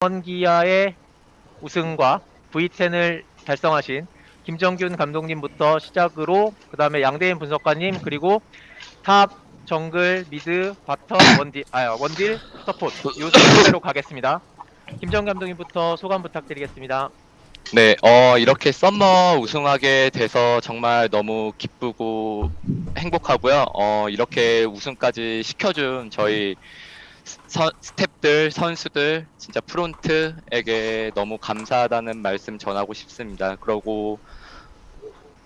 기아의 우승과 V10을 달성하신 김정균 감독님부터 시작으로 그 다음에 양대인 분석가님 그리고 top 정글 mid bottom 원딜 아 원딜 support 요 순서대로 가겠습니다. 김정균 감독님부터 소감 부탁드리겠습니다. 네, 어, 이렇게 summer 우승하게 돼서 정말 너무 기쁘고 행복하고요. 어, 이렇게 우승까지 시켜준 저희 선, 스 탭들, 선수들, 진짜 프론트에게 너무 감사하다는 말씀 전하고 싶습니다. 그러고,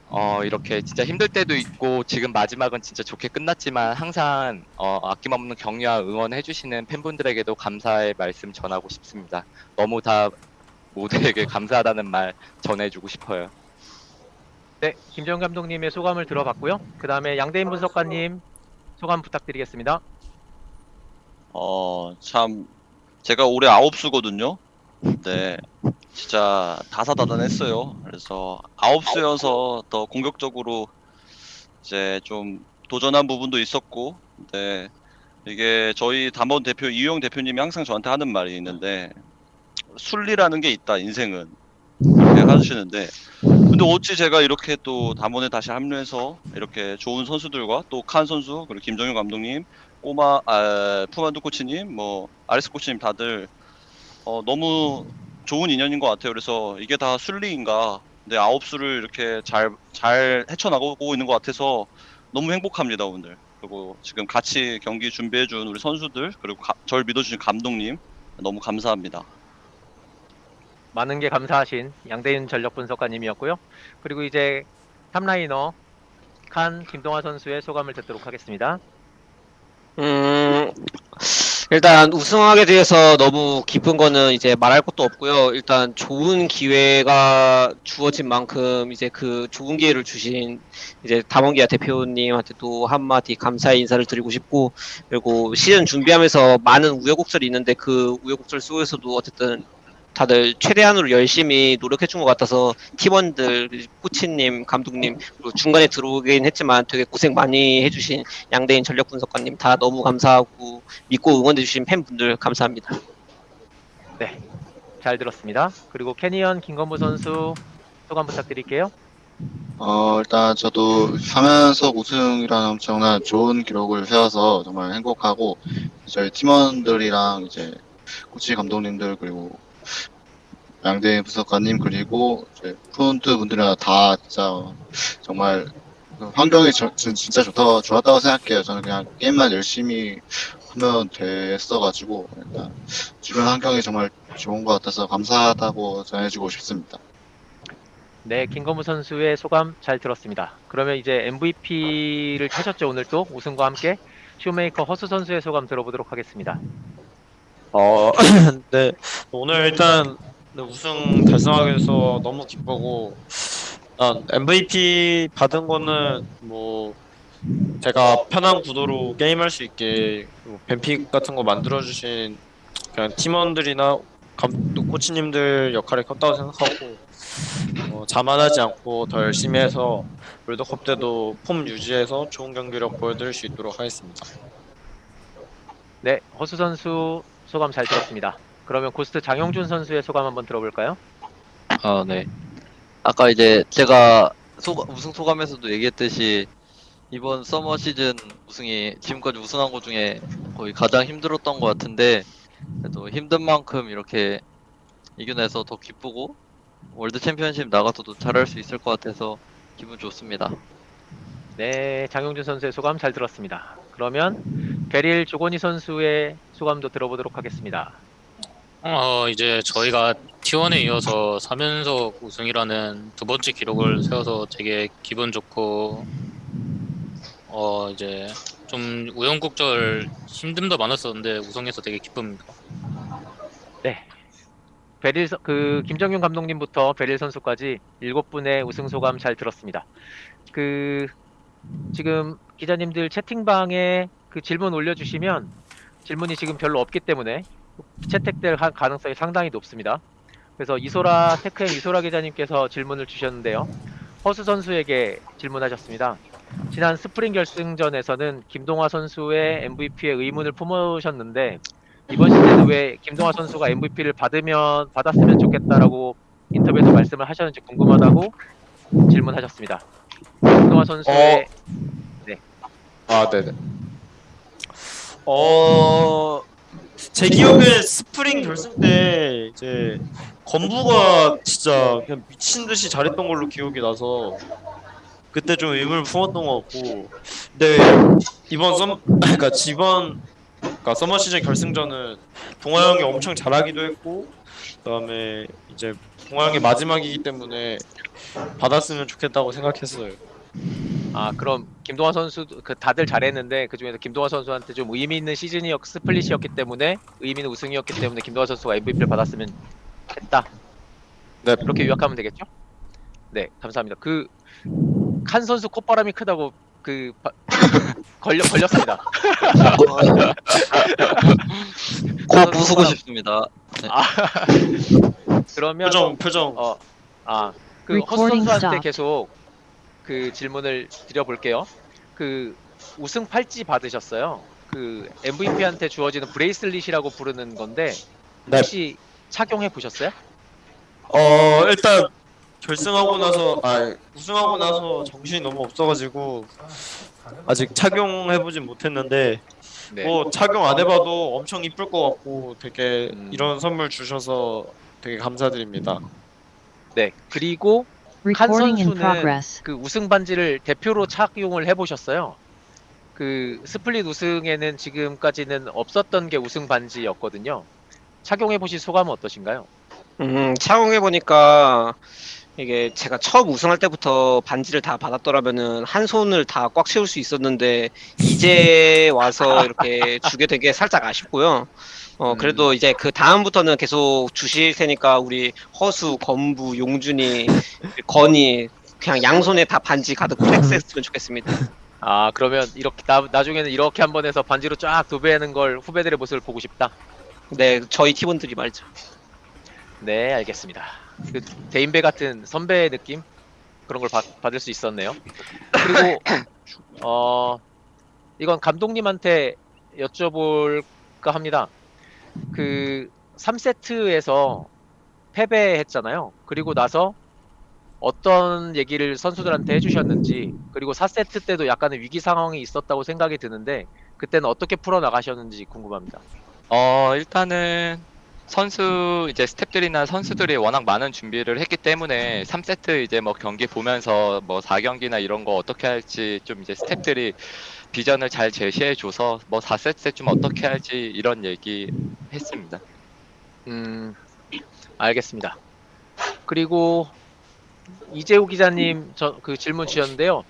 어, 이렇게 진짜 힘들 때도 있고, 지금 마지막은 진짜 좋게 끝났지만, 항상, 어, 아낌없는 격려와 응원해 주시는 팬분들에게도 감사의 말씀 전하고 싶습니다. 너무 다 모두에게 감사하다는 말 전해주고 싶어요. 네, 김정 감독님의 소감을 들어봤고요. 그 다음에 양대인 분석가님 소감 부탁드리겠습니다. 어, 참, 제가 올해 아홉 수거든요. 네, 진짜 다사다난했어요. 그래서 아홉 수여서 더 공격적으로 이제 좀 도전한 부분도 있었고, 네, 이게 저희 담원 대표 이용 대표님이 항상 저한테 하는 말이 있는데 순리라는 게 있다 인생은 이렇게 하시는데 근데 어찌 제가 이렇게 또 담원에 다시 합류해서 이렇게 좋은 선수들과 또 칸 선수 그리고 김정윤 감독님 꼬마 아, 푸만두 코치님 뭐 아리스 코치님 다들 어, 너무 좋은 인연인 것 같아요. 그래서 이게 다 순리인가? 네 아홉 수를 이렇게 잘 잘 헤쳐나가고 있는 것 같아서 너무 행복합니다 오늘. 그리고 지금 같이 경기 준비해준 우리 선수들 그리고 가, 절 믿어주신 감독님 너무 감사합니다. 많은 게 감사하신 양대인 전력 분석가님이었고요. 그리고 이제 탑라이너 칸 김동화 선수의 소감을 듣도록 하겠습니다. 음, 일단 우승하게 돼서 너무 기쁜 거는 이제 말할 것도 없고요. 일단 좋은 기회가 주어진 만큼 이제 그 좋은 기회를 주신 이제 담원기아 대표님한테 또 한마디 감사의 인사를 드리고 싶고 그리고 시즌 준비하면서 많은 우여곡절이 있는데 그 우여곡절 속에서도 어쨌든 다들 최대한으로 열심히 노력해 준 것 같아서 팀원들, 코치님, 감독님 그리고 중간에 들어오긴 했지만 되게 고생 많이 해주신 양대인 전력 분석가님 다 너무 감사하고 믿고 응원해 주신 팬분들 감사합니다. 네, 잘 들었습니다. 그리고 캐니언 김건부 선수 소감 부탁드릴게요. 어, 일단 저도 3연속 우승이라는 엄청난 좋은 기록을 세워서 정말 행복하고 저희 팀원들이랑 이제 코치 감독님들 그리고 양대인 분석관님 그리고 프론트 분들이랑 다 진짜 정말 그 환경이 저- 진- 진짜 좋다 좋았다고 생각해요. 저는 그냥 게임만 열심히 하면 됐어가지고 일단 주변 환경이 정말 좋은 것 같아서 감사하다고 전해주고 싶습니다. 네, 김건부 선수의 소감 잘 들었습니다. 그러면 이제 MVP를 타셨죠 오늘 또 우승과 함께 쇼메이커 허수 선수의 소감 들어보도록 하겠습니다. 어, 네. 오늘 일단 네, 우승 달성하게 돼서 너무 기쁘고, 일단 MVP 받은 거는 뭐, 제가 편한 구도로 게임할 수 있게 뭐 뱀픽 같은 거 만들어주신 그냥 팀원들이나 감독 코치님들 역할이 컸다고 생각하고, 어, 자만하지 않고 더 열심히 해서 롤드컵 때도 폼 유지해서 좋은 경기력 보여드릴 수 있도록 하겠습니다. 네, 허수 선수 소감 잘 들었습니다. 그러면 고스트 장용준 선수의 소감 한번 들어볼까요? 아, 네. 아까 이제 제가 소, 우승 소감에서도 얘기했듯이 이번 summer 시즌 우승이 지금까지 우승한 것 중에 거의 가장 힘들었던 것 같은데 그래도 힘든 만큼 이렇게 이겨내서 더 기쁘고 월드 챔피언십 나가서도 잘할 수 있을 것 같아서 기분 좋습니다. 네, 장영준 선수의 소감 잘 들었습니다. 그러면 베릴 조건희 선수의 소감도 들어보도록 하겠습니다. 어, 이제 저희가 T1에 이어서 3연속 우승이라는 두 번째 기록을 세워서 되게 기분 좋고, 어, 이제 좀 우여곡절 힘듦도 많았었는데 우승해서 되게 기쁩니다. 네. 베릴 선- 그 김정균 감독님부터 베릴 선수까지 일곱 분의 우승 소감 잘 들었습니다. 그 지금 기자님들 채팅방에 그 질문 올려주시면 질문이 지금 별로 없기 때문에 채택될 가- 가능성이 상당히 높습니다. 그래서 이소라 테크엠 이소라 기자님께서 질문을 주셨는데요. 허수 선수에게 질문하셨습니다. 지난 스프링 결승전에서는 김동하 선수의 MVP의 의문을 품으셨는데 이번 시즌에 왜 김동화 선수가 MVP를 받으면 받았으면 좋겠다라고 인터뷰에서 말씀을 하셨는지 궁금하다고 질문하셨습니다. 김동화 선수의 아, 네 네. 어, 제 기억에 스프링 결승 때 이제 건부가 진짜 그냥 미친 듯이 잘했던 걸로 기억이 나서 그때 좀 의문을 품었던 것 같고, 근데 이번 썸, 그러니까 이번 그러니까 서머 시즌 결승전은 동아 형이 엄청 잘하기도 했고, 그다음에 이제 동아 형의 마지막이기 때문에 받았으면 좋겠다고 생각했어요. 아 그럼 김동화 선수 그 다들 잘했는데 그 중에서 김동화 선수한테 좀 의미 있는 시즌이었 스플릿이었기 때문에 의미 있는 우승이었기 때문에 김동화 선수가 MVP를 받았으면 했다. 네. 그렇게 요약하면 되겠죠? 네 감사합니다. 그 칸 선수 콧바람이 크다고 그 바- 걸려 걸렸습니다. 꼭 부수고 싶습니다. 그러면 표정 표정 어, 아, 그 허수 선수한테. 계속 그 질문을 드려볼게요. 그 우승 팔찌 받으셨어요. 그 MVP한테 주어지는 bracelet이라고 부르는 건데 네. 혹시 착용해 보셨어요? 어 일단 결승하고 나서 아 우승하고 나서 정신이 너무 없어가지고 아직 착용해보진 못했는데 네. 뭐 착용 안 해봐도 엄청 이쁠 것 같고 되게 음. 이런 선물 주셔서 되게 감사드립니다. 네. 그리고 칸 선수는. 그 우승 반지를 대표로 착용을 해보셨어요. 그 split 우승에는 지금까지는 없었던 게 우승 반지였거든요. 착용해 보신 소감은 어떠신가요? 음, 착용해 보니까 이게 제가 처음 우승할 때부터 반지를 다 받았더라면은 한 손을 다 꽉 채울 수 있었는데 이제 와서 이렇게 주게 된게 살짝 아쉽고요. 어 음. 그래도 이제 그 다음부터는 계속 주실 테니까 우리 허수, 건부, 용준이, 건이 그냥 양손에 다 반지 가득 flex 했으면 좋겠습니다. 아 그러면 이렇게 나, 나중에는 이렇게 한 번 해서 반지로 쫙 도배하는 걸 후배들의 모습을 보고 싶다. 네, 저희 팀원들이 말이죠. 네 알겠습니다. 그 대인배 같은 선배의 느낌 그런 걸 받, 받을 수 있었네요. 그리고 어 이건 감독님한테 여쭤볼까 합니다. 그 3세트에서 패배했잖아요. 그리고 나서 어떤 얘기를 선수들한테 해주셨는지 그리고 4세트 때도 약간의 위기 상황이 있었다고 생각이 드는데 그때는 어떻게 풀어 나가셨는지 궁금합니다. 어, 일단은 선수 이제 스탭들이나 선수들이 워낙 많은 준비를 했기 때문에 3세트 이제 뭐 경기 보면서 뭐 4경기나 이런 거 어떻게 할지 좀 이제 스탭들이 비전을 잘 제시해 줘서 뭐 4세트 좀 어떻게 할지 이런 얘기 했습니다. 음, 알겠습니다. 그리고 이재우 기자님 저 그 질문 주셨는데요.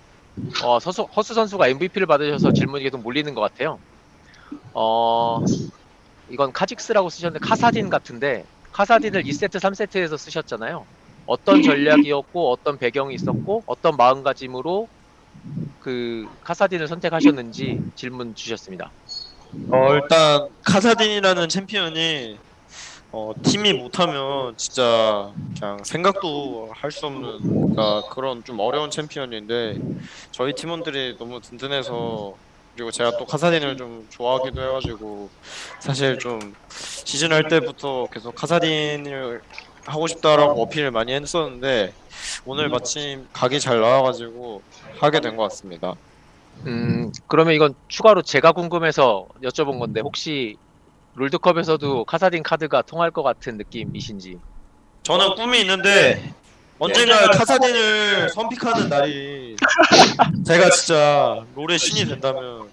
어, 서수, 허수 선수가 MVP를 받으셔서 질문이 계속 몰리는 것 같아요. 어, 이건 카직스라고 쓰셨는데 카사딘 같은데 카사딘을 2세트, 3세트에서 쓰셨잖아요. 어떤 전략이었고 어떤 배경이 있었고 어떤 마음가짐으로 그 카사딘을 선택하셨는지 질문 주셨습니다. 어 일단 카사딘이라는 챔피언이 어 팀이 못하면 진짜 그냥 생각도 할 수 없는 그러니까 그런 좀 어려운 챔피언인데 저희 팀원들이 너무 든든해서 그리고 제가 또 카사딘을 좀 좋아하기도 해가지고 사실 좀 시즌 할 때부터 계속 카사딘을 하고 싶다라고 어필을 많이 했었는데 오늘 마침 각이 잘 나와가지고 하게 된 것 같습니다. 음, 그러면 이건 추가로 제가 궁금해서 여쭤본 건데 혹시 롤드컵에서도 카사딘 카드가 통할 것 같은 느낌이신지. 저는 꿈이 있는데 언젠가 카사딘을 선픽하는 날이 제가 진짜 롤의 신이 된다면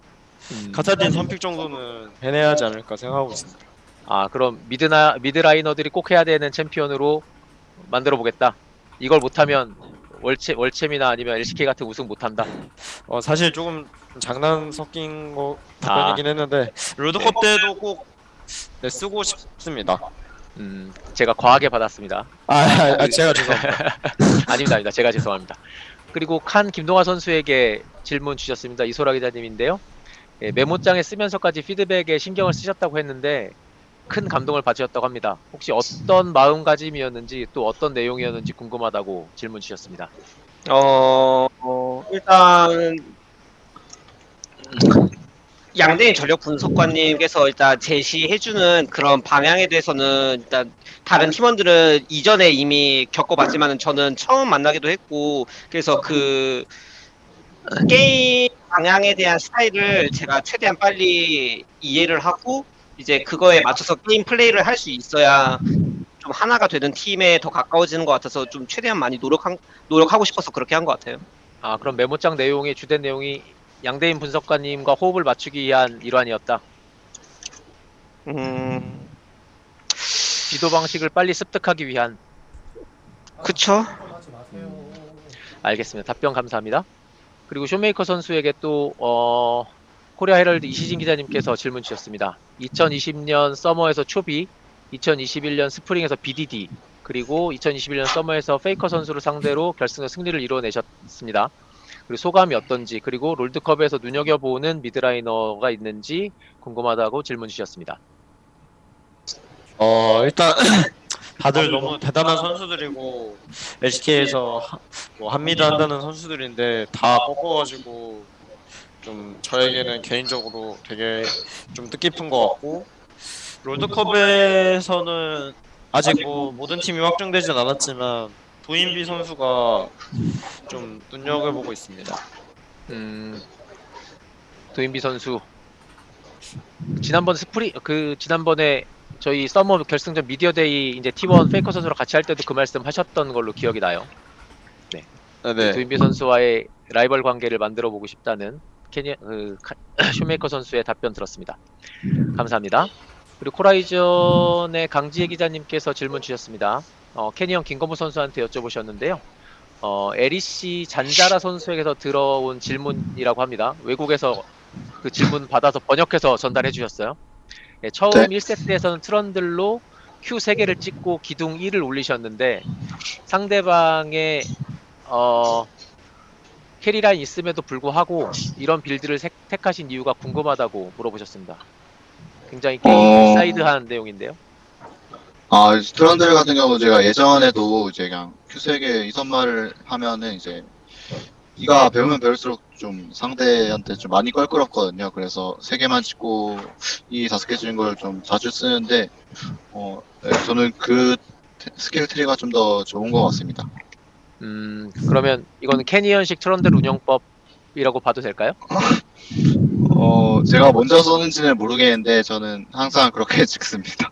음, 카사딘 선픽 정도는 해내야 하지 않을까 생각하고 있습니다. 아, 그럼 mid나 mid laner들이 꼭 해야 되는 챔피언으로 만들어 보겠다. 이걸 못하면 월체 월챔이나 아니면 LCK 같은 우승 못한다. 어, 사실 조금 장난 섞인 거 답변이긴 했는데 롤드컵 때도 꼭 네, 쓰고 싶습니다. 음, 제가 과하게 받았습니다. 아, 아, 아, 제가 죄송합니다. 아닙니다, 아닙니다. 제가 죄송합니다. 그리고 칸 김동화 선수에게 질문 주셨습니다. 이소라 기자님인데요. 예, 메모장에 쓰면서까지 피드백에 신경을 쓰셨다고 했는데 큰 감동을 받으셨다고 합니다. 혹시 어떤 마음가짐이었는지 또 어떤 내용이었는지 궁금하다고 질문 주셨습니다. 어, 어, 일단 양대인 전력 분석관님께서 일단 제시해주는 그런 방향에 대해서는 일단 다른 팀원들은 이전에 이미 겪어봤지만은 저는 처음 만나기도 했고 그래서 그 게임 방향에 대한 스타일을 제가 최대한 빨리 이해를 하고 이제 그거에 맞춰서 게임 플레이를 할 수 있어야 좀 하나가 되는 팀에 더 가까워지는 것 같아서 좀 최대한 많이 노력한 노력하고 싶어서 그렇게 한 것 같아요. 아 그럼 메모장 내용의 주된 내용이 양대인 분석가님과 호흡을 맞추기 위한 일환이었다. 음, 지도 방식을 빨리 습득하기 위한. 그쵸? 알겠습니다. 답변 감사합니다. 그리고 쇼메이커 선수에게 또 어, 코리아 헤럴드 이시진 기자님께서 질문 주셨습니다. 2020년 서머에서 초비, 2021년 스프링에서 BDD, 그리고 2021년 서머에서 페이커 선수를 상대로 결승에서 승리를 이뤄내셨습니다. 그리고 소감이 어떤지, 그리고 롤드컵에서 눈여겨보는 미드라이너가 있는지 궁금하다고 질문 주셨습니다. 어 일단 다들 너무 대단한 선수들이고 LCK에서 뭐 한미드 한다는 선수들인데 다 꺾어가지고 좀 저에게는 개인적으로 되게 좀 뜻깊은 것 같고 롤드컵에서는 아직 뭐 모든 팀이 확정되진 않았지만 도인비 선수가 좀 눈여겨보고 있습니다. 음, 도인비 선수 지난번 스프리 그 지난번에 저희 서머 결승전 미디어데이 이제 T1 페이커 선수랑 같이 할 때도 그 말씀 하셨던 걸로 기억이 나요. 네네. 도인비 선수와의 라이벌 관계를 만들어 보고 싶다는 캐니 그 카- 쇼메이커 선수의 답변 들었습니다. 감사합니다. 그리고 코라이즌의 강지혜 기자님께서 질문 주셨습니다. 어, 캐니언 김건부 선수한테 여쭤보셨는데요. 어, LEC 잔자라 선수에게서 들어온 질문이라고 합니다. 외국에서 그 질문 받아서 번역해서 전달해 주셨어요. 네, 처음 네. 1세트에서는 트런들로 Q 3개를 찍고 기둥 E를 올리셨는데 상대방의 어, carry 라인 있음에도 불구하고 이런 build를 색- 택하신 이유가 궁금하다고 물어보셨습니다. 굉장히 게임 어. 사이드한 내용인데요. 아, 트런들 같은 경우 제가 예전에도 이제 그냥 Q 세 개 E 선마를 하면은 이제 E가 배우면 배울수록 좀 상대한테 좀 많이 껄끄럽거든요. 그래서 세 개만 찍고 이 다섯 개 찍은 걸 좀 자주 쓰는데 어, 네, 저는 그 테- skill tree가 좀 더 좋은 것 같습니다. 음, 그러면 이거는 캐니언식 트런들 운영법이라고 봐도 될까요? 어, 제가 먼저 썼는지는 모르겠는데 저는 항상 그렇게 찍습니다.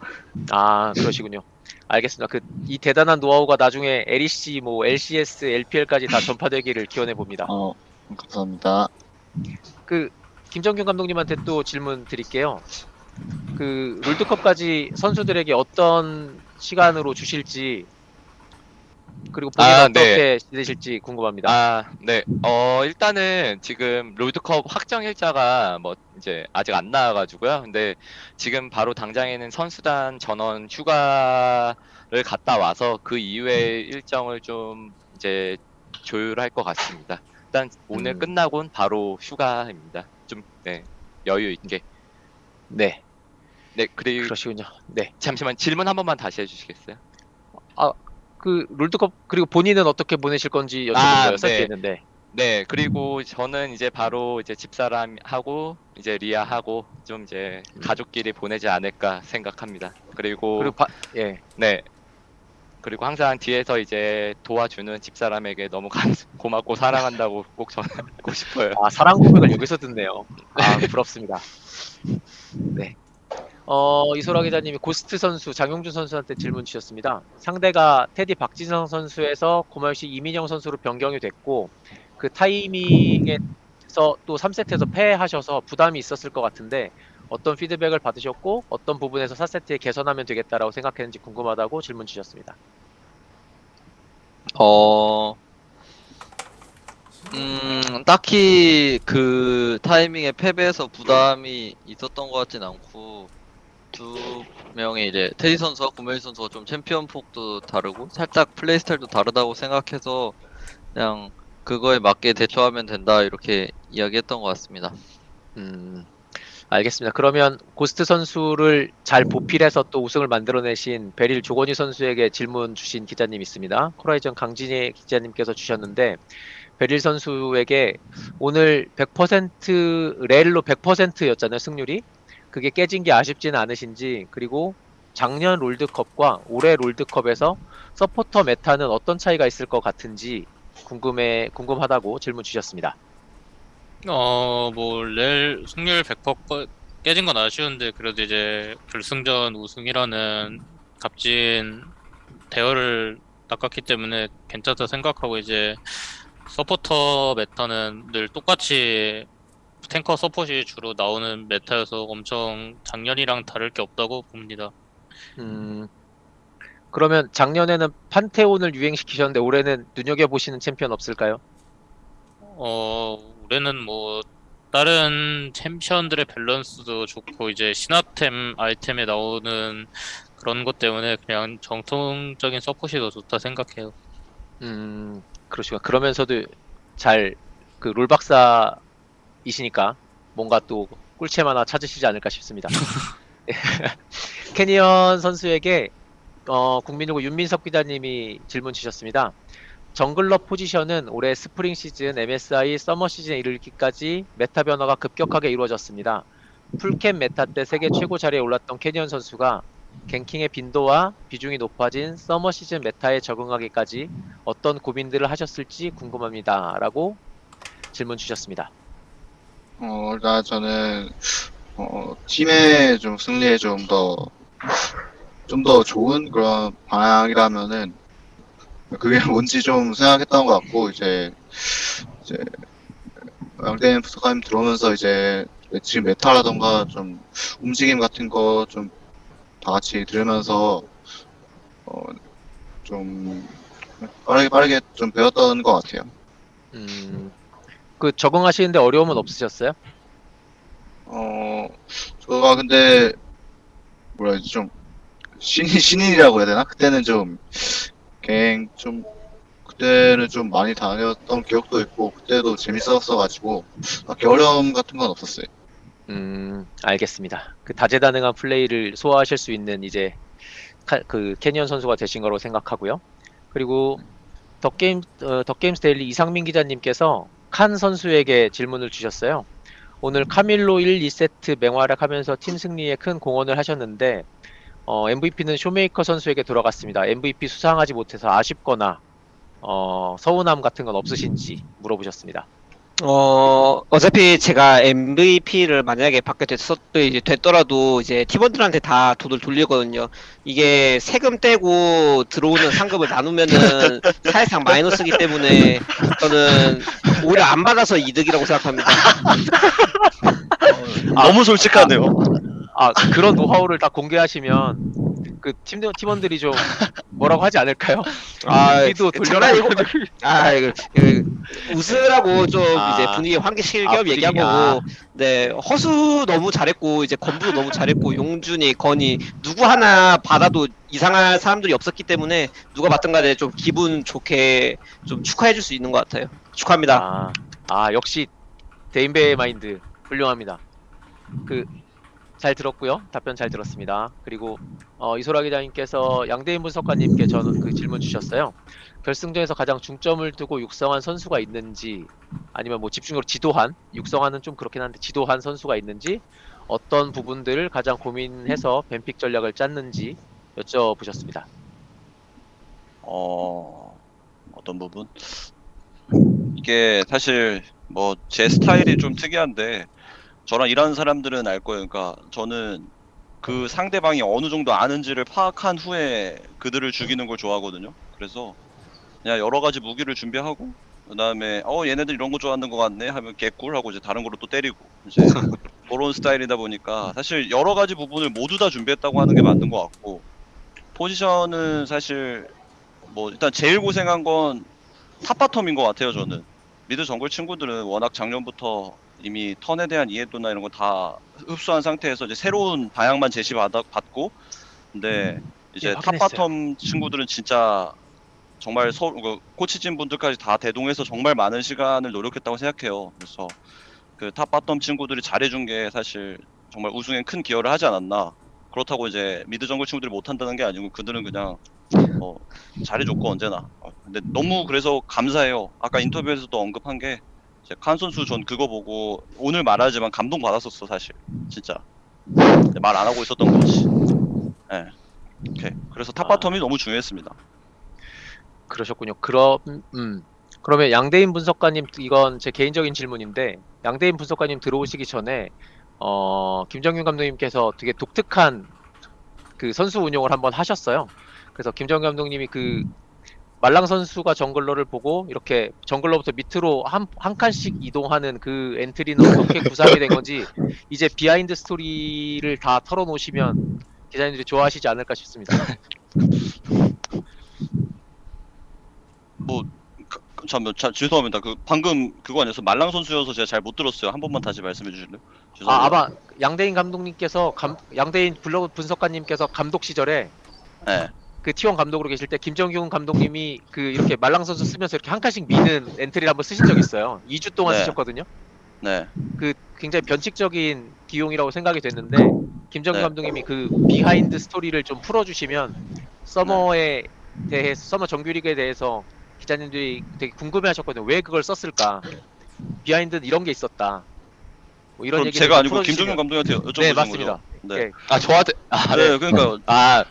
아, 그러시군요. 알겠습니다. 그 이 대단한 노하우가 나중에 LEC, 뭐 LCS, LPL까지 다 전파되기를 기원해 봅니다. 어, 감사합니다. 그 김정균 감독님한테 또 질문 드릴게요. 그 롤드컵까지 선수들에게 어떤 시간으로 주실지 그리고 본인 아, 은 어떻게 네. 지내실지 궁금합니다. 아, 네. 어, 일단은 지금 롤드컵 확정 일자가 뭐 이제 아직 안 나와가지고요. 근데 지금 바로 당장에는 선수단 전원 휴가를 갔다 와서 그 이후에 일정을 좀 이제 조율할 것 같습니다. 일단 오늘 음. 끝나곤 바로 휴가입니다. 좀, 네. 여유 있게. 네, 네, 그리고 그러시군요. 네, 잠시만 질문 한 번만 다시 해주시겠어요? 그 롤드컵 그리고 본인은 어떻게 보내실 건지 여쭤본 아, 거였어 네. 했는데 네, 그리고 저는 이제 바로 이제 집사람 하고 이제 리아 하고 좀 이제 가족끼리 보내지 않을까 생각합니다. 그리고, 그리고 바, 예, 네. 그리고 항상 뒤에서 이제 도와주는 집사람에게 너무 감, 고맙고 사랑한다고 꼭 전하고 싶어요. 아 사랑 고백을 여기서 듣네요. 아 부럽습니다. 네. 어 이소라 기자님이 고스트 선수 장용준 선수한테 질문 주셨습니다. 상대가 테디 박진성 선수에서 고말시 이민영 선수로 변경이 됐고 그 타이밍에서 또 3세트에서 패하셔서 부담이 있었을 것 같은데 어떤 피드백을 받으셨고 어떤 부분에서 4세트에 개선하면 되겠다라고 생각했는지 궁금하다고 질문 주셨습니다. 어, 음, 딱히 그 타이밍에 패배해서 부담이 있었던 것 같진 않고, 두 명의 이제 테디 선수와 구마 선수가 좀 챔피언 폭도 다르고, 살짝 플레이 스타일도 다르다고 생각해서, 그냥 그거에 맞게 대처하면 된다, 이렇게 이야기했던 것 같습니다. 음, 알겠습니다. 그러면 고스트 선수를 잘 보필해서 또 우승을 만들어내신 베릴 조건희 선수에게 질문 주신 기자님 있습니다. 코라이즌 강진희 기자님께서 주셨는데 베릴 선수에게 오늘 100% 렐로 100%였잖아요 승률이 그게 깨진 게 아쉽지는 않으신지 그리고 작년 롤드컵과 올해 롤드컵에서 서포터 메타는 어떤 차이가 있을 것 같은지 궁금해 궁금하다고 질문 주셨습니다. 어, 뭐, 렐 승률 100% 꺼- 깨진 건 아쉬운데, 그래도 이제 결승전 우승이라는 값진 대열을 낚았기 때문에 괜찮다 생각하고, 이제 서포터 meta는 늘 똑같이 탱커 서폿이 주로 나오는 meta여서 엄청 작년이랑 다를 게 없다고 봅니다. 음, 그러면 작년에는 판테온을 유행시키셨는데 올해는 눈여겨 보시는 챔피언 없을까요? 어, 올해는 뭐, 다른 챔피언들의 밸런스도 좋고, 이제 신화템 아이템에 나오는 그런 것 때문에 그냥 정통적인 서폿이 더 좋다 생각해요. 음, 그러시구나. 그러면서도 잘 그 롤박사 이시니까 뭔가 또 꿀챔 하나 찾으시지 않을까 싶습니다. 캐니언 선수에게 어, 국민일보 윤민석 기자님이 질문 주셨습니다. jungler 포지션은 올해 스프링 시즌, MSI, 서머 시즌에 이르기까지 meta 변화가 급격하게 이루어졌습니다. 풀캠 meta 때 세계 최고 자리에 올랐던 캐니언 선수가 ganking의 빈도와 비중이 높아진 서머 시즌 meta에 적응하기까지 어떤 고민들을 하셨을지 궁금합니다. 라고 질문 주셨습니다. 어, 일단 저는 어, 팀의 좀 승리에 좀 더 좀 더 좋은 그런 방향이라면은 그게 뭔지 좀 생각했던 것 같고 이제 이제 양대인 부사님 들어오면서 이제 지금 메타라던가 좀 움직임 같은 거 좀 다 같이 들으면서 어, 좀 빠르게 빠르게 좀 배웠던 것 같아요. 음, 그 적응하시는데 어려움은 없으셨어요? 어, 저가 근데 뭐라 해야지 좀 신인 신인이라고 해야 되나? 그때는 좀갱좀 그때는 좀 많이 다녔던 기억도 있고 그때도 재밌었어가지고 딱히 어려움 같은 건 없었어요. 음, 알겠습니다. 그 다재다능한 플레이를 소화하실 수 있는 이제 카- 그 캐니언 선수가 되신 거로 생각하고요. 그리고 덕게임 어, 덕게임스 데일리 이상민 기자님께서 칸 선수에게 질문을 주셨어요. 오늘 카밀로 1, 2세트 맹활약하면서 팀 승리에 큰 공헌을 하셨는데 어, MVP는 쇼메이커 선수에게 돌아갔습니다. MVP 수상하지 못해서 아쉽거나 어, 서운함 같은 건 없으신지 물어보셨습니다. 어, 어차피 제가 MVP를 만약에 받게 됐었도 이제 됐더라도 이제 팀원들한테 다 돈을 돌리거든요. 이게 세금 떼고 들어오는 상금을 나누면은 사실상 마이너스기 때문에 저는 오히려 안 받아서 이득이라고 생각합니다. 너무 솔직하네요. 아 그런 노하우를 다 공개하시면 그 팀, 팀원들이 좀 뭐라고 하지 않을까요? 아, 우리도 돌려라 장난이고, 아, 이거, 이거 웃으라고 좀 아. 이제 분위기 환기시킬 아, 겸 아. 거고, 네, 허수 너무 잘했고, 이제 건부 너무 잘했고, 용준이, 건이, 누구 하나 받아도 이상할 사람들이 없었기 때문에, 누가 받든 간에 좀 기분 좋게 좀 축하해줄 수 있는 것 같아요. 축하합니다. 아, 아 역시 데인베의 마인드 훌륭합니다. 그 잘 들었고요. 답변 잘 들었습니다. 그리고 어, 이소라 기자님께서 양대인 분석가님께 저는 그 질문 주셨어요. 결승전에서 가장 중점을 두고 육성한 선수가 있는지 아니면 뭐 집중적으로 지도한 육성하는 좀 그렇긴 한데 지도한 선수가 있는지 어떤 부분들을 가장 고민해서 뱀픽 전략을 짰는지 여쭤보셨습니다. 어, 어떤 부분? 이게 사실 뭐 제 스타일이 좀 특이한데 저랑 일하는 사람들은 알 거예요. 그러니까 저는 그 상대방이 어느 정도 아는지를 파악한 후에 그들을 죽이는 걸 좋아하거든요. 그래서 그냥 여러 가지 무기를 준비하고 그다음에 어 얘네들 이런 거 좋아하는 것 같네 하면 개꿀 하고 이제 다른 거로 또 때리고 이제 그런 스타일이다 보니까 사실 여러 가지 부분을 모두 다 준비했다고 하는 게 맞는 것 같고 포지션은 사실 뭐 일단 제일 고생한 건 top bottom인 것 같아요 저는 mid jungle 친구들은 워낙 작년부터 이미 턴에 대한 이해도나 이런 거 다 흡수한 상태에서 이제 새로운 방향만 제시받아 받고 근데 이제 예. top bottom 친구들은 진짜 정말 서 그, 코치진 분들까지 다 대동해서 정말 많은 시간을 노력했다고 생각해요 그래서 그 top bottom 친구들이 잘해준 게 사실 정말 우승에 큰 기여를 하지 않았나 그렇다고 이제 mid jungle 친구들이 못한다는 게 아니고 그들은 그냥 어, 잘해줬고 언제나. 어, 근데 너무 그래서 감사해요. 아까 인터뷰에서도 언급한 게 칸 선수 전 그거 보고 오늘 말하지만 감동 받았었어 사실 진짜 말 안 하고 있었던 거지. 예. 오케이. 그래서 top bottom이 너무 중요했습니다. 그러셨군요. 그럼 음. 그러면 양대인 분석가님 이건 제 개인적인 질문인데 양대인 분석가님 들어오시기 전에 어 김정균 감독님께서 되게 독특한 그 선수 운용을 한번 하셨어요. 그래서 김정균 감독님이 그 말랑 선수가 jungler를 보고 이렇게 jungler부터 밑으로 한, 한 칸씩 이동하는 그 엔트리는 어떻게 구상이 된 건지 이제 behind story를 다 털어놓으시면 기자님들이 좋아하시지 않을까 싶습니다. 그, 잠깐 자, 죄송합니다. 그 방금 그거 아니었어 말랑 선수여서 제가 잘 못 들었어요. 한 번만 다시 말씀해 주실래요? 죄송합니다. 아, 아마 양대인 감독님께서 감, 양대인 블로그 분석가님께서 감독 시절에 네. 그 T1 감독으로 계실 때 김정균 감독님이 그 이렇게 말랑 선수 쓰면서 이렇게 한 칸씩 미는 엔트리를 한번 쓰신 적이 있어요. 2주 동안 네. 쓰셨거든요. 네. 그 굉장히 변칙적인 기용이라고 생각이 됐는데 김정균 네. 감독님이 그 behind story를 좀 풀어주시면 summer에 대해서 summer 정규리그에 대해서 기자님들이 되게 궁금해하셨거든요. 왜 그걸 썼을까? behind는 이런 게 있었다. 뭐 이런 얘기를 제가 좀 아니고 풀어주시면- 김정균 감독님한테 여쭤보는 네 거죠? 맞습니다. 네. 네. 아 저한테 아, 네, 네. 그러니까 아,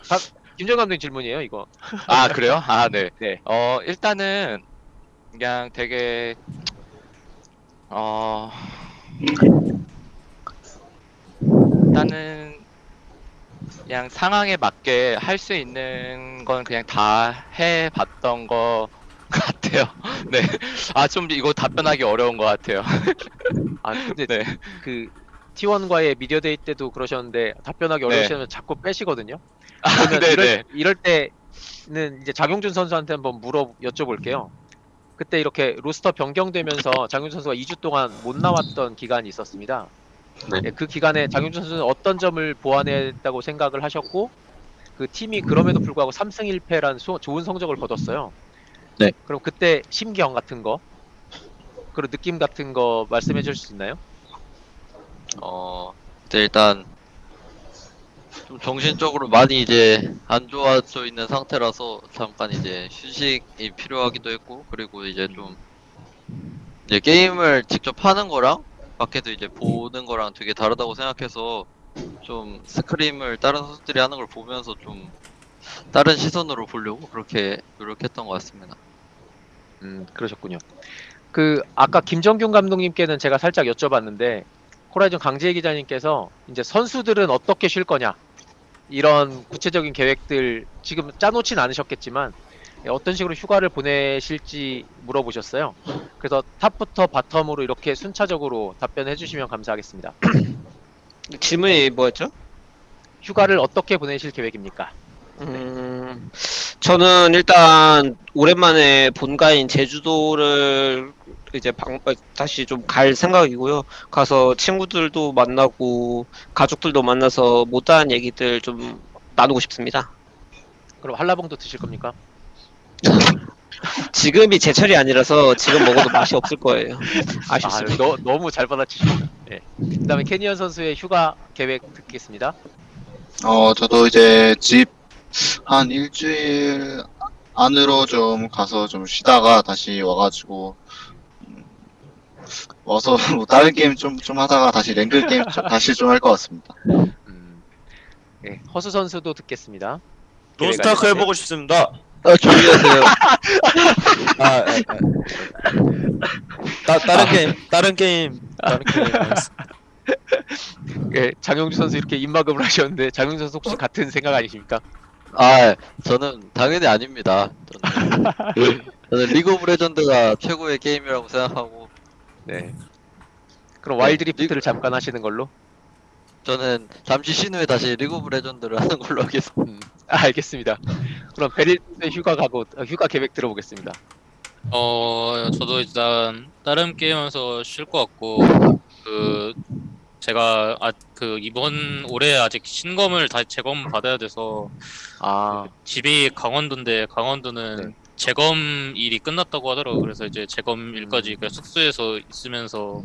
김정균 감독님 질문이에요 이거. 아 그래요? 아 네. 네. 어 일단은 그냥 되게 어 일단은 그냥 상황에 맞게 할 수 있는 건 그냥 다 해봤던 거 같아요. 네. 아 좀 이거 답변하기 어려운 것 같아요. 아 근데 네. 그 T1과의 media day 때도 그러셨는데 답변하기 네. 어려우시면 자꾸 빼시거든요. 아, 네, 이럴, 네. 이럴 때는 이제 장용준 선수한테 한번 물어 여쭤볼게요. 그때 이렇게 roster 변경되면서 장용준 선수가 2주 동안 못 나왔던 기간이 있었습니다. 네. 예, 그 기간에 장용준 선수는 어떤 점을 보완했다고 생각을 하셨고 그 팀이 그럼에도 불구하고 3승 1패라는 좋은 성적을 거뒀어요. 네. 그럼 그때 심경 같은 거 그리고 느낌 같은 거 말씀해 주실 수 있나요? 어, 일단 좀 정신적으로 많이 이제 안 좋아져 있는 상태라서 잠깐 이제 휴식이 필요하기도 했고 그리고 이제 좀 이제 게임을 직접 하는 거랑 밖에서 이제 보는 거랑 되게 다르다고 생각해서 좀 스크림을 다른 선수들이 하는 걸 보면서 좀 다른 시선으로 보려고 그렇게 노력했던 것 같습니다. 음, 그러셨군요. 그 아까 김정균 감독님께는 제가 살짝 여쭤봤는데 호라이즌 강지혜 기자님께서 이제 선수들은 어떻게 쉴 거냐 이런 구체적인 계획들 지금 짜놓진 않으셨겠지만 예, 어떤 식으로 휴가를 보내실지 물어보셨어요. 그래서 탑부터 바텀으로 이렇게 순차적으로 답변해 주시면 감사하겠습니다. 질문이 뭐였죠? 휴가를 어떻게 보내실 계획입니까? 음, 저는 일단 오랜만에 본가인 제주도를 이제 방, 어, 다시 좀 갈 생각이고요. 가서 친구들도 만나고 가족들도 만나서 못다한 얘기들 좀 나누고 싶습니다. 그럼 한라봉도 드실 겁니까? 지금이 제철이 아니라서 지금 먹어도 맛이 없을 거예요. 아, 아쉽습니다. 너, 너무 잘 받아치십니다. 예. 그다음에 캐니언 선수의 휴가 계획 듣겠습니다. 어, 저도 이제 집 한 일주일 안으로 좀 가서 좀 쉬다가 다시 와가지고, 음, 와서 뭐 다른 게임 좀, 좀 하다가 다시 랭글 게임 좀- 다시 좀 할 것 같습니다. 음, 예, 허수 선수도 듣겠습니다. Lost Ark 계획 해보고 싶습니다. 아, 조용히 하세요. 아, 예, 예. 따, 다른 게임, 다른 게임, 다른 게임. 예, 장용준 선수 이렇게 입막음을 하셨는데 장용준 선수 혹시 같은 생각 아니십니까? 아, 저는 당연히 아닙니다. 저는, 저는 League of Legends가 최고의 게임이라고 생각하고 네. 그럼 네, Wild Rift를 잠깐 하시는 걸로? 저는 잠시 쉰 후에 다시 League of Legends를 하는 걸로 하겠습니다. 음, 아, 알겠습니다. 그럼 베릴 휴가 가고 어, 휴가 계획 들어보겠습니다. 어, 저도 일단 다른 게임에서 쉴 것 같고 그 제가 아 그 이번 올해 아직 신검을 다 재검 받아야 돼서 아, 집이 강원도인데 강원도는 네. 재검 일이 끝났다고 하더라고요. 그래서 이제 재검 일까지 음. 그냥 숙소에서 있으면서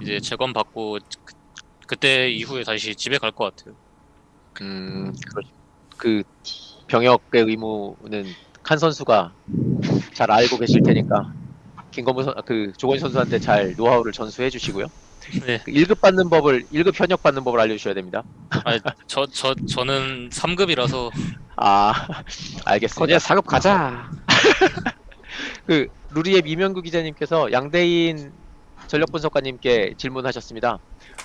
이제 재검 받고 그, 그때 이후에 다시 집에 갈 것 같아요. 음, 그 병역의 의무는 칸 선수가 잘 알고 계실 테니까 김건무 선, 그 조건 선수한테 잘 노하우를 전수해 주시고요. 네. 그 1급 받는 법을 1급 현역 받는 법을 알려주셔야 됩니다. 아니, 저, 저, 저는 3급이라서 아 알겠습니다. 거기에 4급 가자. 그 루리웹의 이명구 기자님께서 양대인 전력 분석가님께 질문하셨습니다.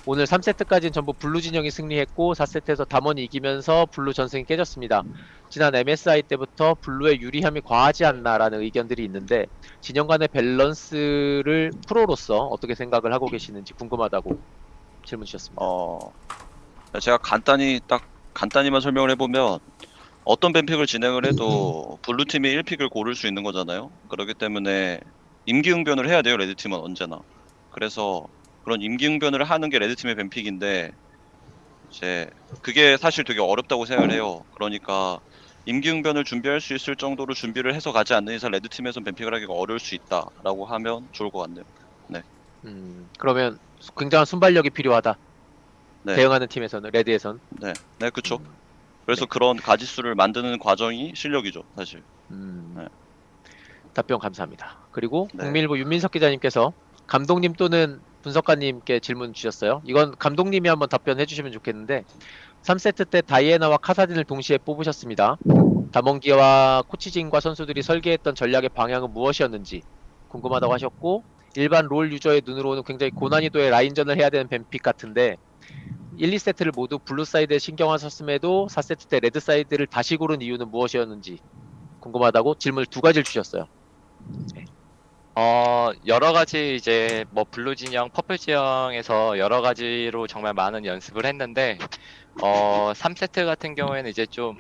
오늘 3세트까지는 전부 blue 진영이 승리했고 4세트에서 담원이 이기면서 blue 전승이 깨졌습니다. 지난 MSI 때부터 blue의 유리함이 과하지 않나라는 의견들이 있는데 진영 간의 밸런스를 프로로서 어떻게 생각을 하고 계시는지 궁금하다고 질문 주셨습니다. 어, 제가 간단히 딱 간단히만 설명을 해보면 어떤 ban pick을 진행을 해도 blue 팀이 1pick을 고를 수 있는 거잖아요. 그렇기 때문에 임기응변을 해야 돼요. red 팀은 언제나. 그래서 그런 임기응변을 하는 게 red 팀의 ban pick인데 이제 그게 사실 되게 어렵다고 생각을 해요. 그러니까 임기응변을 준비할 수 있을 정도로 준비를 해서 가지 않는 이상 red 팀에선 ban pick을 하기가 어려울 수 있다라고 하면 좋을 것 같네요. 음, 그러면 굉장한 순발력이 필요하다. 네. 대응하는 팀에서는 레드에선. 네, 네, 그쵸. 음, 그래서 그런 가지수를 만드는 과정이 실력이죠, 사실. 음, 네. 답변 감사합니다. 그리고 네. 국민일보 윤민석 기자님께서 감독님 또는 분석가님께 질문 주셨어요. 이건 감독님이 한번 답변해 주시면 좋겠는데 3세트 때 다이애나와 카사딘을 동시에 뽑으셨습니다. 담원기와 코치진과 선수들이 설계했던 전략의 방향은 무엇이었는지 궁금하다고 하셨고 일반 LoL 유저의 눈으로는 굉장히 고난이도의 line전을 해야 되는 ban pick 같은데 1, 2세트를 모두 blue side에 승리하셨음에도 4세트 때 red side를 다시 고른 이유는 무엇이었는지 궁금하다고 질문을 두 가지를 주셨어요. 어, 여러 가지 이제 뭐 blue 진영, purple 진영에서 여러 가지로 정말 많은 연습을 했는데 어, 3세트 같은 경우에는 이제 좀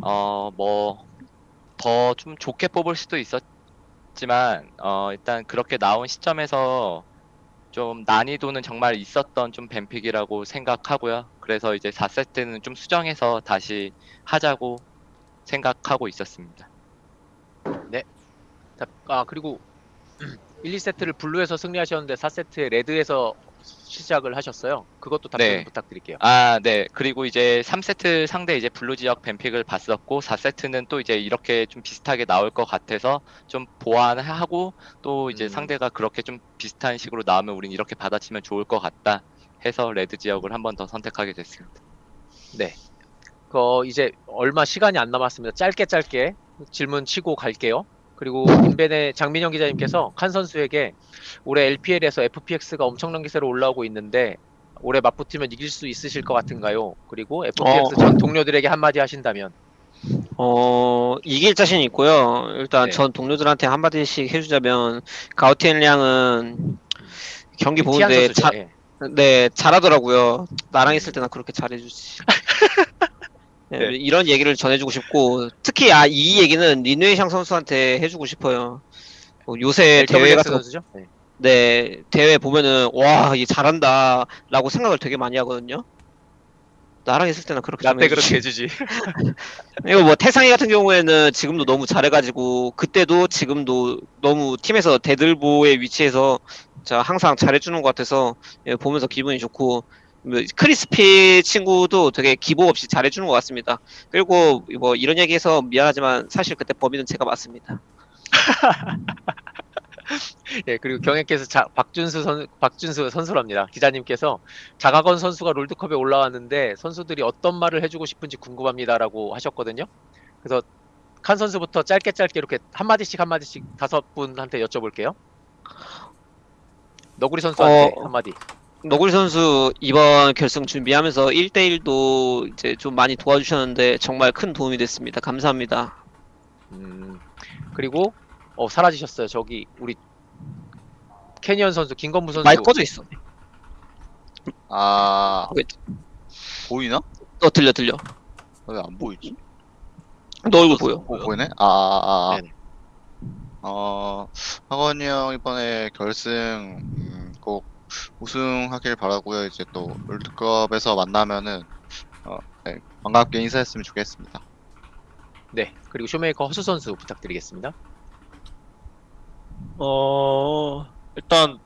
어, 뭐 더 좀 좋게 뽑을 수도 있었지만 어, 일단 그렇게 나온 시점에서 좀 난이도는 정말 있었던 좀 ban pick이라고 생각하고요. 그래서 이제 4세트는 좀 수정해서 다시 하자고 생각하고 있었습니다. 자, 아 그리고 1, 2세트를 blue에서 승리하셨는데 4세트에 red에서 시작을 하셨어요. 그것도 답변 네. 부탁드릴게요. 아, 네. 그리고 이제 3세트 상대 이제 블루 지역 밴픽을 봤었고 4세트는 또 이제 이렇게 좀 비슷하게 나올 것 같아서 좀 보완하고 또 이제 음. 상대가 그렇게 좀 비슷한 식으로 나오면 우린 이렇게 받아치면 좋을 것 같다 해서 레드 지역을 한 번 더 선택하게 됐습니다. 네. 그 이제 얼마 시간이 안 남았습니다. 짧게 짧게 질문 치고 갈게요. 그리고 인벤의 장민영 기자님께서 칸 선수에게 올해 LPL에서 FPX가 엄청난 기세로 올라오고 있는데 올해 맞붙으면 이길 수 있으실 것 같은가요? 그리고 FPX 어. 전 동료들에게 한마디 하신다면 어, 이길 자신 있고요. 일단 네. 전 동료들한테 한마디씩 해주자면, 가우티엔 량은 경기 티안 보는데. 자, 예. 네, 잘하더라고요. 나랑 있을 때나 그렇게 잘해주지. 네, 네. 이런 얘기를 전해주고 싶고, 특히 아, 이 얘기는 리누에샹 선수한테 해주고 싶어요. 뭐 요새 대회 LWX 같은 거, 선수죠? 네. 네, 대회 보면은, 와, 얘 잘한다. 라고 생각을 되게 많이 하거든요. 나랑 있을 때나 그렇게 좀 나때 해주지. 그렇게 해주지. 이거 뭐 태상이 같은 경우에는 지금도 너무 잘해가지고 그때도 지금도 너무 팀에서 대들보의 위치에서 자 항상 잘해주는 것 같아서 예, 보면서 기분이 좋고 뭐 크리스피 친구도 되게 기복 없이 잘해주는 것 같습니다. 그리고 뭐 이런 얘기해서 미안하지만 사실 그때 범인은 제가 맞습니다. 예, 그리고 경혜께서 자, 박준수 선 박준수 선수랍니다. 기자님께서 자가건 선수가 롤드컵에 올라왔는데 선수들이 어떤 말을 해주고 싶은지 궁금합니다라고 하셨거든요. 그래서 칸 선수부터 짧게 짧게 이렇게 한 마디씩 한 마디씩 다섯 분한테 여쭤볼게요. 너구리 선수한테 어. 한 마디. 너구리 선수 이번 결승 준비하면서 1대1도 이제 좀 많이 도와주셨는데 정말 큰 도움이 됐습니다. 감사합니다. 음, 그리고 어 사라지셨어요. 저기 우리 캐니언 선수 김건무 선수. 마이크 꺼져 있어. 아 왜? 보이나? 어 들려 들려. 왜 안 보이지? 너 얼굴 보여. 어, 보이네? 아, 아, 아. 네네. 어, 학원이 형 이번에 결승 음, 꼭 우승하길 바라고요. 이제 또 롤드컵에서 만나면은 어, 네, 반갑게 인사했으면 좋겠습니다. 네. 그리고 쇼메이커 허수 선수 부탁드리겠습니다. 어 일단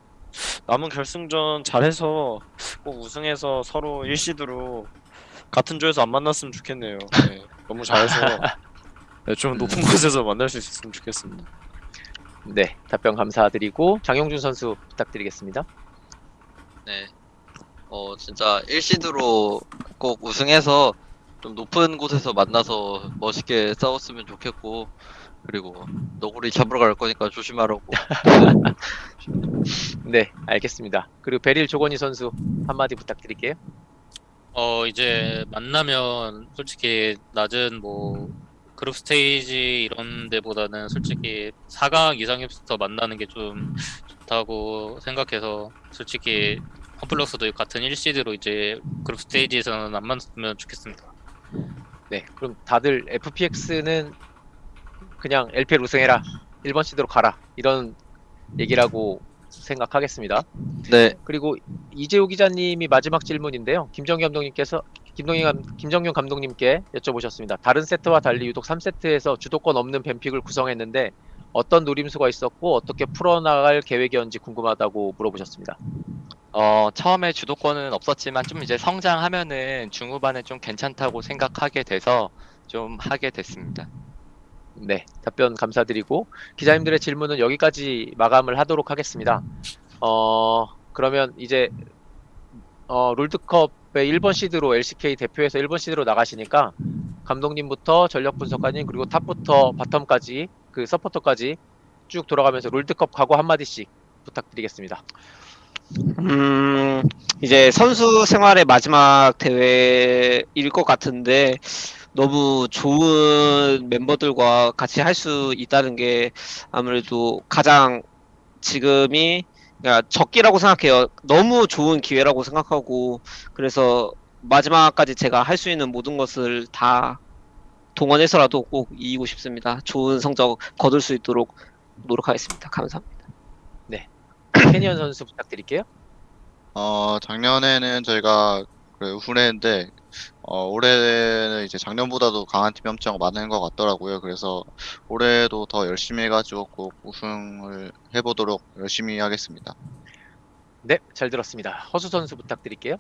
남은 결승전 잘해서 꼭 우승해서 서로 1시드로 같은 조에서 안 만났으면 좋겠네요. 네, 너무 잘해서 네, 좀 높은 곳에서 만날 수 있었으면 좋겠습니다. 네, 답변 감사드리고 장용준 선수 부탁드리겠습니다. 네. 어, 진짜 1시드로 꼭 우승해서 좀 높은 곳에서 만나서 멋있게 싸웠으면 좋겠고, 그리고 너구리 잡으러 갈 거니까 조심하라고. 네, 알겠습니다. 그리고 베릴 조건희 선수 한마디 부탁드릴게요. 어 이제 만나면 솔직히 낮은 뭐 그룹 스테이지 이런 데보다는 솔직히 4강 이상에서 만나는 게 좀 좋다고 생각해서 솔직히 컴플럭스도 같은 1시드로 이제 그룹 스테이지에서는 안 만났으면 좋겠습니다. 네, 그럼 다들 FPX는 그냥 LPL 우승해라. 1번 시드로 가라. 이런 얘기라고 생각하겠습니다. 네. 그리고 이재호 기자님이 마지막 질문인데요. 김정규 감독님께서 김동희 감, 김정윤 감독님께 여쭤보셨습니다. 다른 세트와 달리 유독 3세트에서 주도권 없는 뱀픽을 구성했는데 어떤 노림수가 있었고 어떻게 풀어나갈 계획이었는지 궁금하다고 물어보셨습니다. 어, 처음에 주도권은 없었지만 좀 이제 성장하면은 중후반에 좀 괜찮다고 생각하게 돼서 좀 하게 됐습니다. 네, 답변 감사드리고 기자님들의 질문은 여기까지 마감을 하도록 하겠습니다. 어, 그러면 이제 어, 롤드컵 의 1번 시드로 LCK 대표에서 1번 시드로 나가시니까 감독님부터 전력 분석가님 그리고 탑부터 바텀까지 그 서포터까지 쭉 돌아가면서 롤드컵 각오 한마디씩 부탁드리겠습니다. 음, 이제 선수 생활의 마지막 대회일 것 같은데 너무 좋은 멤버들과 같이 할 수 있다는 게 아무래도 가장 지금이 그러니까 적기라고 생각해요. 너무 좋은 기회라고 생각하고 그래서 마지막까지 제가 할 수 있는 모든 것을 다 동원해서라도 꼭 이기고 싶습니다. 좋은 성적 거둘 수 있도록 노력하겠습니다. 감사합니다. 캐니언 선수 부탁드릴게요. 어, 작년에는 저희가 그래, 우승했는데, 어, 올해는 이제 작년보다도 강한 팀이 엄청 많은 것 같더라고요. 그래서 올해도 더 열심히 해가지고 꼭 우승을 해보도록 열심히 하겠습니다. 네, 잘 들었습니다. 허수 선수 부탁드릴게요.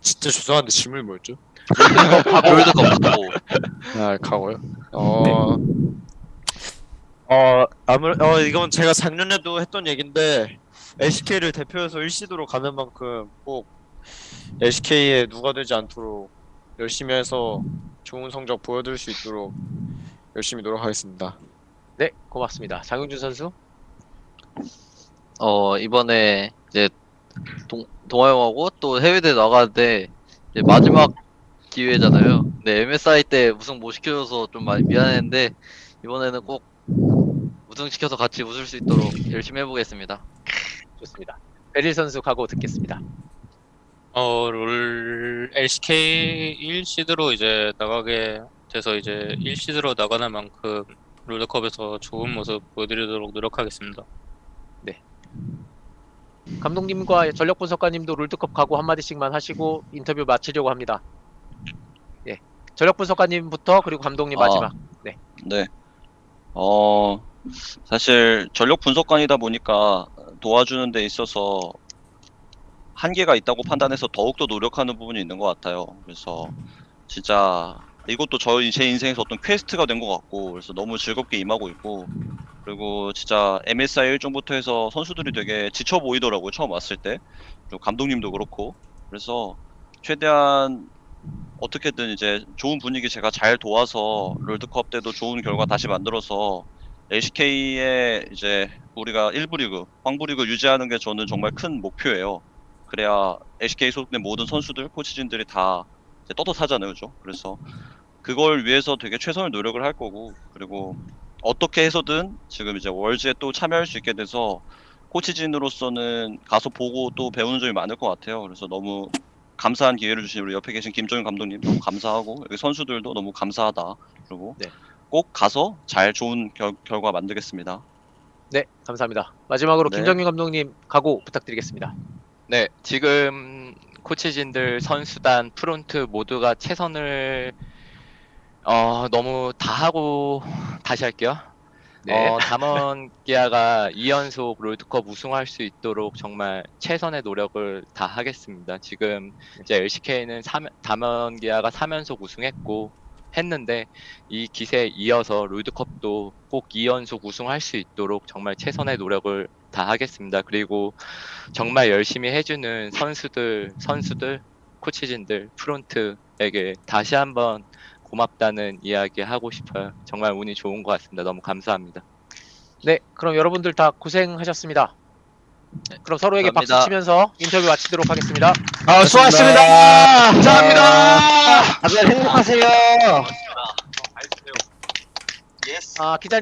진짜 죄송한데 질문이 뭐였죠? 롤드컵 하고. 아, 가고요. 어, 어, 아무, 어, 이건 제가 작년에도 했던 얘긴데, LCK를 대표해서 1시드로 가는 만큼 꼭 LCK에 누가 되지 않도록 열심히 해서 좋은 성적 보여드릴 수 있도록 열심히 노력하겠습니다. 네, 고맙습니다. 장용준 선수. 어, 이번에 이제 동, 동아 형하고 또 해외대 나가는데 이제 마지막 기회잖아요. 근데 MSI 때 우승 못 시켜줘서 좀 많이 미안했는데 이번에는 꼭 우승시켜서 같이 웃을 수 있도록 열심히 해보겠습니다. 좋습니다. 베릴 선수 각오 듣겠습니다. 어, 롤 LCK 1시드로 이제 나가게 돼서 이제 1시드로 나가는 만큼 롤드컵에서 좋은 모습 보여드리도록 노력하겠습니다. 감독님과 전력 분석가님도 롤드컵 각오 한마디씩만 하시고 인터뷰 마치려고 합니다. 예. 전력 분석가님부터 그리고 감독님 아. 마지막. 네. 어, 사실 전력 분석관이다 보니까 도와주는 데 있어서 한계가 있다고 판단해서 더욱더 노력하는 부분이 있는 것 같아요. 그래서 진짜 이것도 저희 제 인생에서 어떤 퀘스트가 된 것 같고 그래서 너무 즐겁게 임하고 있고 그리고 진짜 MSI 일정부터 해서 선수들이 되게 지쳐 보이더라고요. 처음 왔을 때. 감독님도 그렇고. 그래서 최대한 어떻게든 이제 좋은 분위기 제가 잘 도와서 롤드컵 때도 좋은 결과 다시 만들어서 LCK의 이제 우리가 1부 리그, 황부 리그 유지하는 게 저는 정말 큰 목표예요. 그래야 LCK 소속된 모든 선수들, 코치진들이 다 이제 떳떳하잖아요, 그죠? 그래서 그걸 위해서 되게 최선을 노력을 할 거고, 그리고 어떻게 해서든 지금 이제 월즈에 또 참여할 수 있게 돼서 코치진으로서는 가서 보고 또 배우는 점이 많을 것 같아요. 그래서 너무 감사한 기회를 주신 우리 옆에 계신 김정윤 감독님 너무 감사하고 여기 선수들도 너무 감사하다. 그리고 네. 꼭 가서 잘 좋은 결, 결과 만들겠습니다. 네, 감사합니다. 마지막으로 네. 김정윤 감독님 각오 부탁드리겠습니다. 네, 지금 코치진들, 선수단, 프론트 모두가 최선을 어, 너무 다 하고 다시 할게요. 네. 어, 담원 기아가 2연속 롤드컵 우승할 수 있도록 정말 최선의 노력을 다 하겠습니다. 지금 이제 LCK는 담원 기아가 3연속 우승했고 했는데 이 기세에 이어서 롤드컵도 꼭 2연속 우승할 수 있도록 정말 최선의 노력을 다 하겠습니다. 그리고 정말 열심히 해주는 선수들, 선수들, 코치진들, 프론트에게 다시 한번 고맙다는 이야기 하고 싶어요. 정말 운이 좋은 것 같습니다. 너무 감사합니다. 네, 그럼 여러분들 다 고생하셨습니다. 그럼 서로에게 박수 감사합니다. 치면서 인터뷰 마치도록 하겠습니다. 아, 수고하셨습니다. 감사합니다. 다들 행복하세요. 아, 기자님.